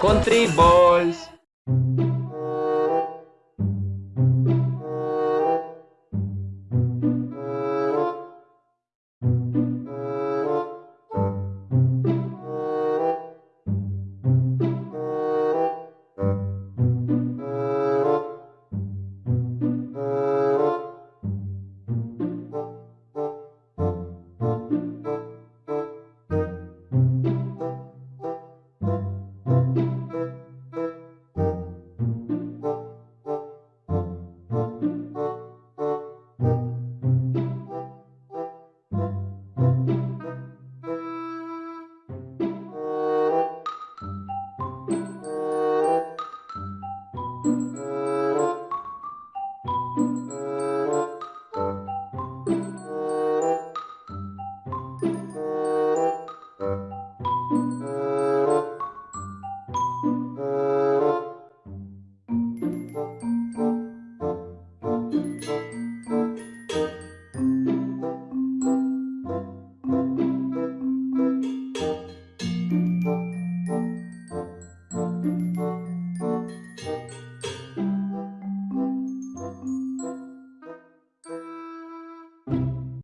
Country boys.